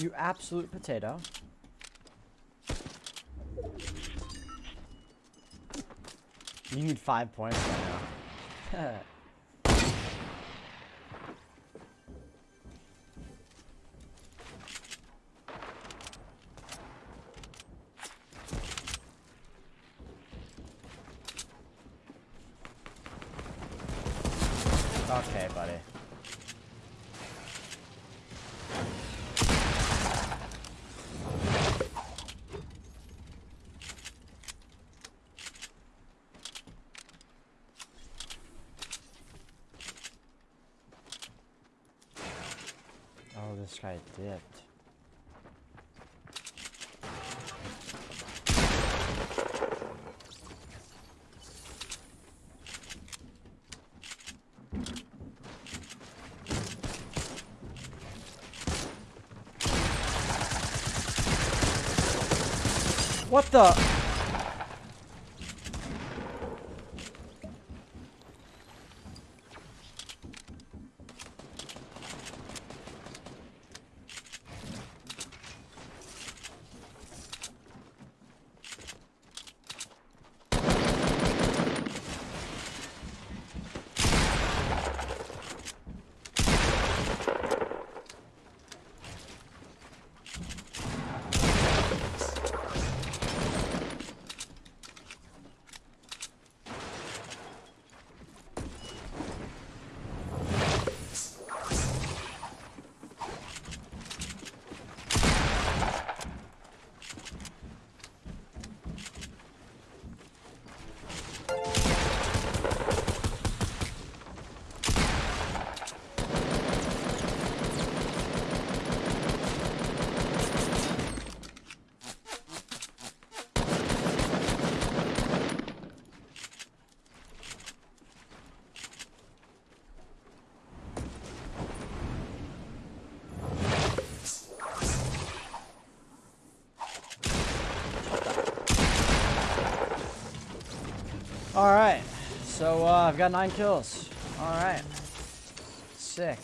You absolute potato. You need five points right now. okay, buddy. Guy dipped. What the? Alright. So, uh, I've got nine kills. Alright. Sick.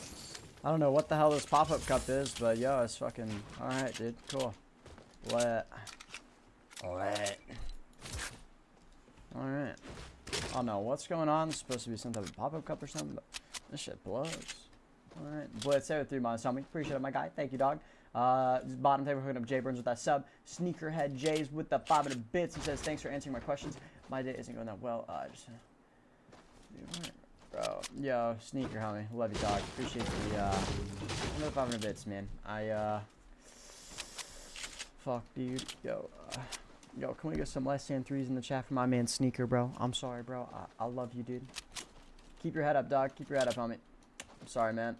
I don't know what the hell this pop-up cup is, but yo, it's fucking... Alright, dude. Cool. Lit. Lit. Alright. Oh no, what's going on? It's supposed to be some type of pop-up cup or something, but this shit blows. Alright. Blitz there three months. Tommy. Appreciate it, my guy. Thank you, dog. Uh, bottom table hooking up Jay Burns with that sub. Sneakerhead Jays with the 500 bits. He says, thanks for answering my questions. My day isn't going that well. Uh, just, bro, yo, sneaker homie. Love you, dog. Appreciate the, uh, another 500 bits, man. I, uh, fuck, dude. Yo, uh, yo, can we get some less than threes in the chat for my man Sneaker, bro? I'm sorry, bro. I, I love you, dude. Keep your head up, dog. Keep your head up, homie. I'm sorry, man.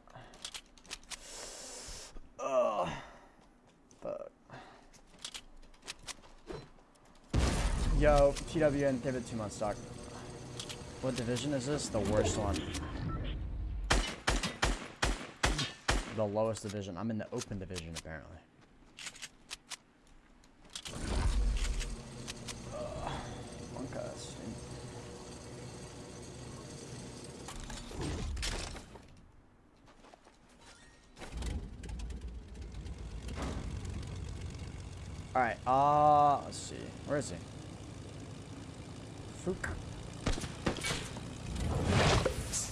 Yo, TWN, give it two months, doc. What division is this? The worst one. The lowest division. I'm in the open division, apparently. Cuss. Alright, uh, let's see. Where is he? Okay,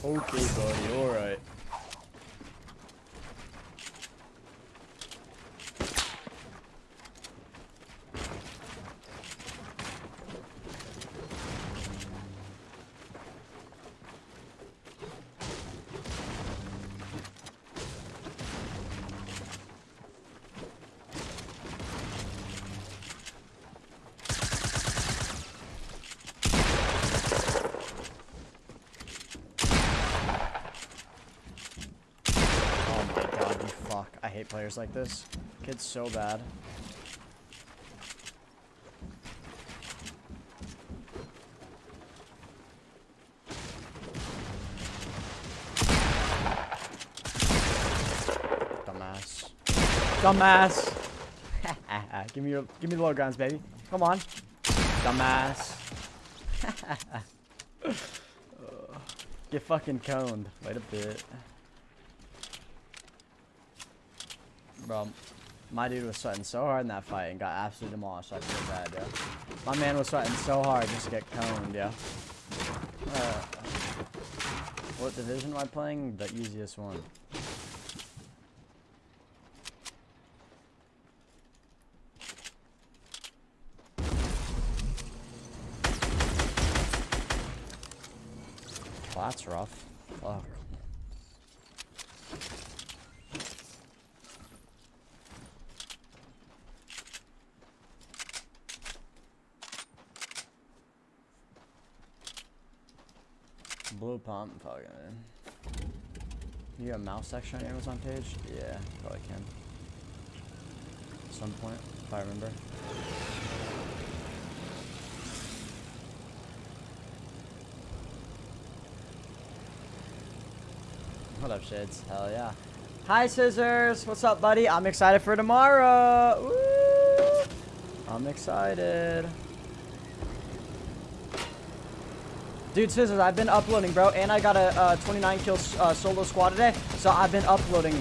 buddy, alright. Oh my god, you fuck. I hate players like this. Kid's so bad. Dumbass. Dumbass! give me your give me the low guns, baby. Come on. Dumbass. Get fucking coned. Wait a bit. Bro, My dude was sweating so hard in that fight and got absolutely demolished. I feel bad, yo. My man was sweating so hard just to get coned, yeah. Uh, what division am I playing? The easiest one. Well, that's rough. Fuck. Blue pump, fucking. You got mouse section on your Amazon page? Yeah, probably can. At some point, if I remember. What up, Shades? Hell yeah. Hi, Scissors! What's up, buddy? I'm excited for tomorrow! Woo! I'm excited. Dude, Scissors, I've been uploading, bro, and I got a uh, 29 kill uh, solo squad today, so I've been uploading.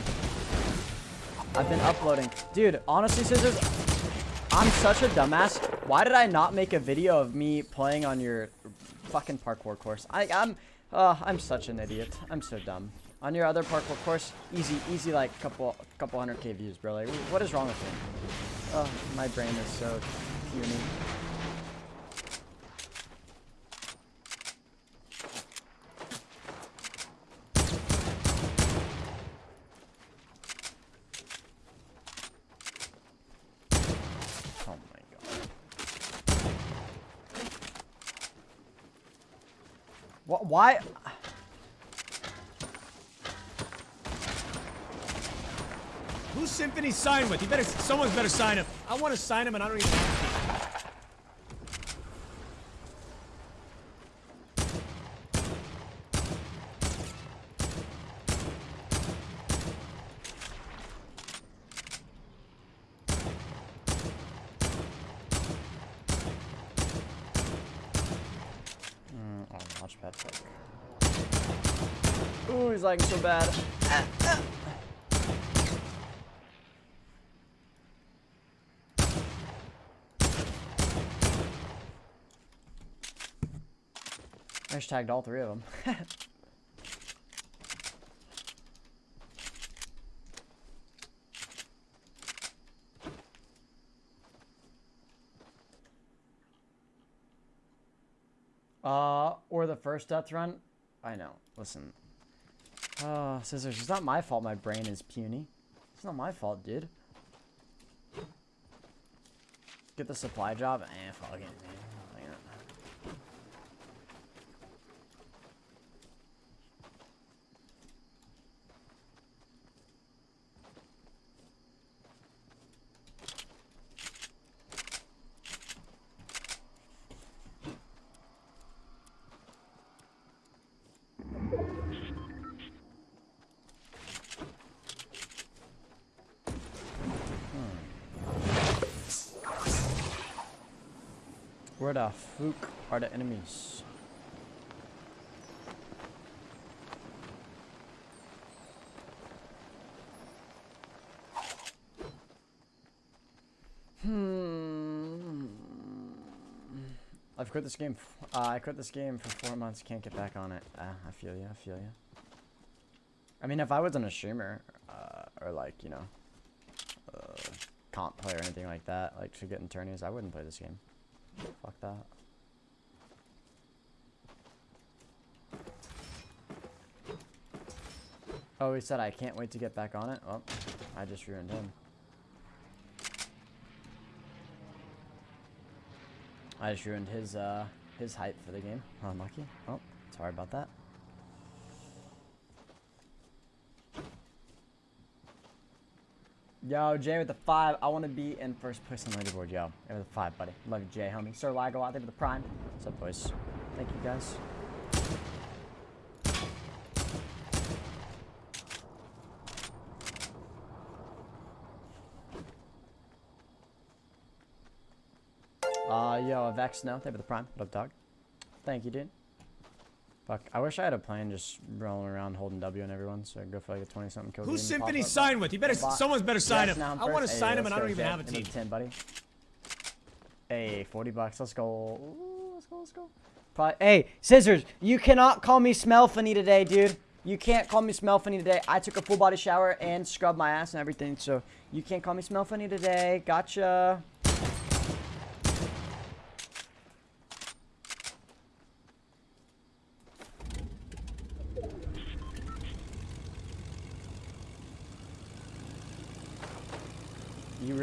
I've been uploading. Dude, honestly, Scissors, I'm such a dumbass. Why did I not make a video of me playing on your fucking parkour course? I, I'm, uh, I'm such an idiot. I'm so dumb. On your other parkour course, easy, easy, like couple, couple hundred k views, bro. Like, what is wrong with me? Oh, my brain is so puny. Oh my god. What? Why? Who's Symfuhny signed with? You better, someone's better sign him. I want to sign him and I don't even have to. Mm, oh, launchpad fuck. Ooh, he's lagging so bad. I just tagged all three of them. or the first death run. I know. Listen. Uh, scissors. It's not my fault. My brain is puny. It's not my fault, dude. Get the supply job. Eh, fuck it, man. Fuck it. Where the fuck are the enemies? Hmm. I've quit this game. Uh, I quit this game for four months. Can't get back on it. Uh, I feel you. I feel you. I mean, if I wasn't a streamer, uh, or like you know, uh, comp player or anything like that, like to get in tourneys, I wouldn't play this game. Fuck that. Oh, he said I can't wait to get back on it. Well, I just ruined him. I just ruined his uh his hype for the game. Unlucky. Oh, sorry about that. Yo, Jay with the five. I want to be in first place on the leaderboard, yo. With the five, buddy. Love you, Jay, homie. Sir Lago out there with the prime. What's up, boys? Thank you, guys. Uh, yo, no. Thank you for the prime. What up, dog? Thank you, dude. Fuck, I wish I had a plan just rolling around holding W on everyone, so I'd go for like a 20 something kill. Who's game and pop Symfuhny signed with? You better. Someone's better sign Yes, him. I'm want to first. sign him, and I don't even have a team. 10, buddy. Hey, 40 bucks. Let's go. Ooh, let's go, let's go. Probably, hey, Scissors, you cannot call me smell funny today, dude. You can't call me smell funny today. I took a full body shower and scrubbed my ass and everything, so you can't call me smell funny today. Gotcha.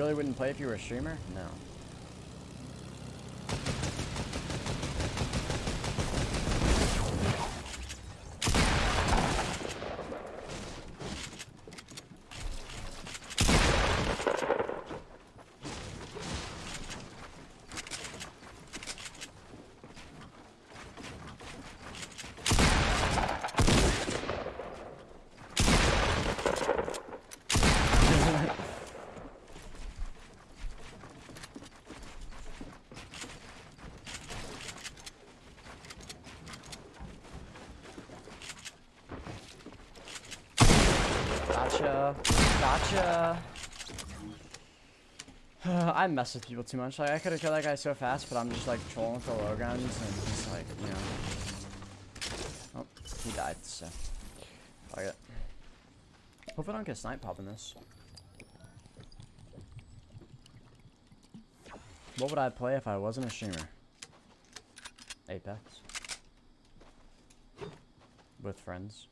Really wouldn't play if you were a streamer? No. Gotcha. I mess with people too much. Like I could have killed that guy so fast, but I'm just like trolling for low guns and just like, you know. Oh, he died, so. Fuck it. Hope I don't get snipe popping this. What would I play if I wasn't a streamer? Apex. With friends.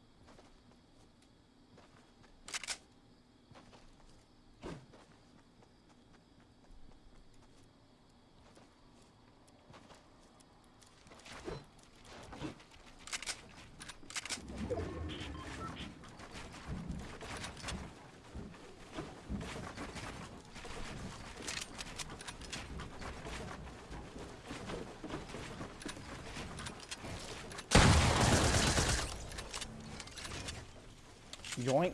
Yoink.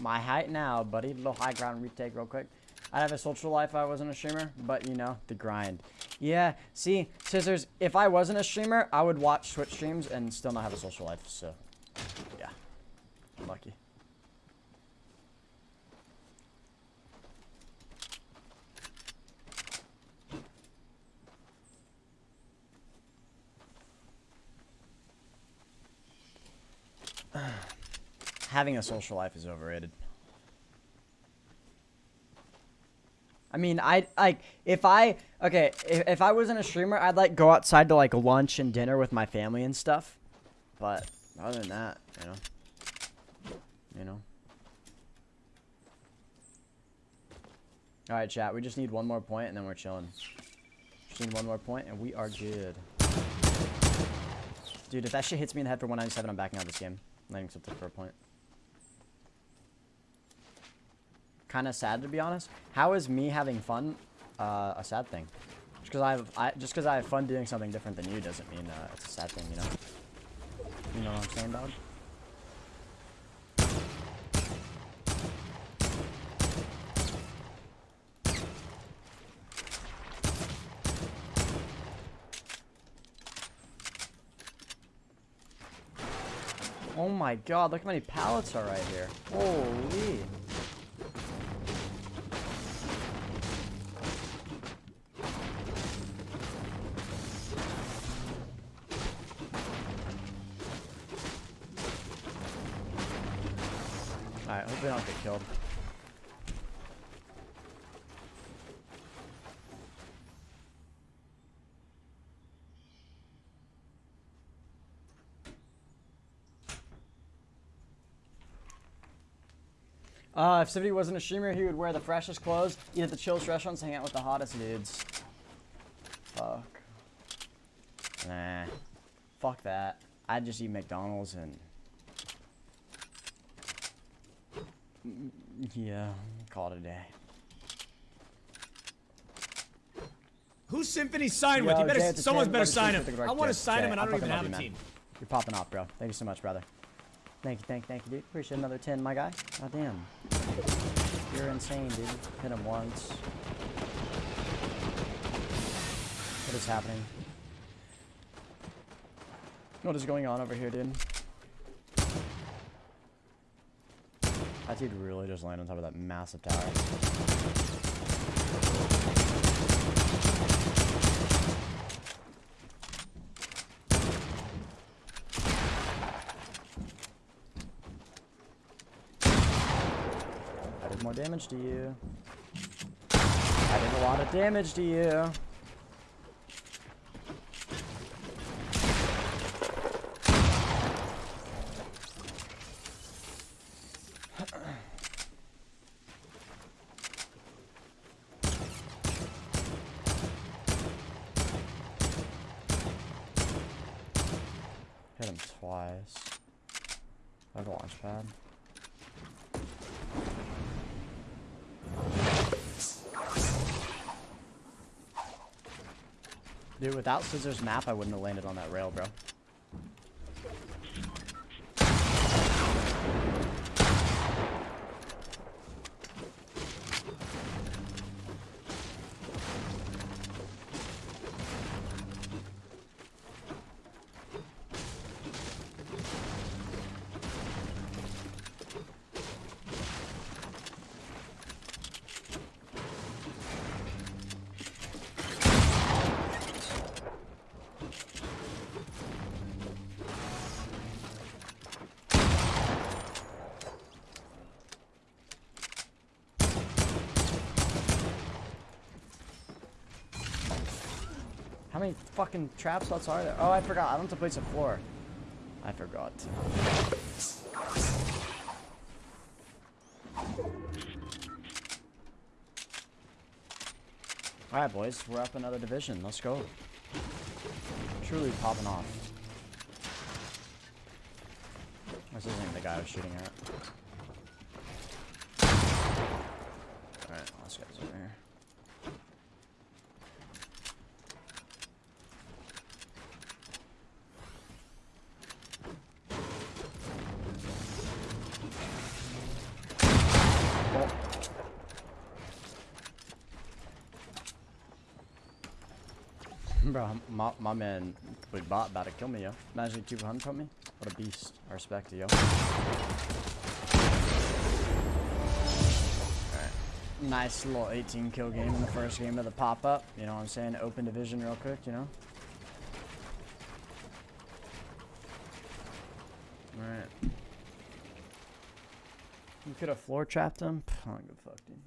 My height now, buddy. Little high ground retake real quick. I'd have a social life if I wasn't a streamer, but you know, the grind. Yeah, see, Scissors, if I wasn't a streamer, I would watch Twitch streams and still not have a social life, so, yeah. Lucky. Having a social life is overrated. I mean, I like if I okay if, if I wasn't a streamer, I'd like go outside to like lunch and dinner with my family and stuff. But other than that, you know, you know. All right, chat. We just need one more point and then we're chilling. Just need one more point and we are good. Dude, if that shit hits me in the head for 197, I'm backing out of this game. Letting something for a point. Kind of sad to be honest. How is me having fun uh, a sad thing? Just because I have, I just because I have fun doing something different than you doesn't mean uh, it's a sad thing, you know. You know what I'm saying, dog? Oh my god, look how many pallets are right here. Holy. Alright, hope we don't get killed. Uh, if Civity wasn't a streamer, he would wear the freshest clothes, eat at the chillest restaurants, hang out with the hottest dudes. Fuck. Nah. Fuck that. I'd just eat McDonald's and... Mm, Yeah, call it a day. Who's Symfuhny signed with? You better. Jay Someone's better sign him. I want to Jay. sign him, and I don't even have a team. You're popping off, bro. Thank you so much, brother. Thank you, thank you, thank you, dude. Appreciate another 10, my guy. God damn. You're insane, dude. Hit him once. What is happening? What is going on over here, dude? That dude really just landed on top of that massive tower. I did more damage to you. I did a lot of damage to you. Hit him twice. I have a launch pad. Dude, without Scissors map, I wouldn't have landed on that rail, bro. Fucking trap slots are there? Oh, I forgot. I don't have to place a floor. I forgot. Alright, boys. We're up another division. Let's go. Truly popping off. This isn't the guy I was shooting at. Alright, over here. Bro, my, my man with bot about to kill me, yo. Imagine 200 from me. What a beast. I respect it, yo. Nice little 18 kill game in the first game of the pop-up. You know what I'm saying? Open division real quick, you know? Alright. You could have floor trapped him? I don't give a fuck, dude.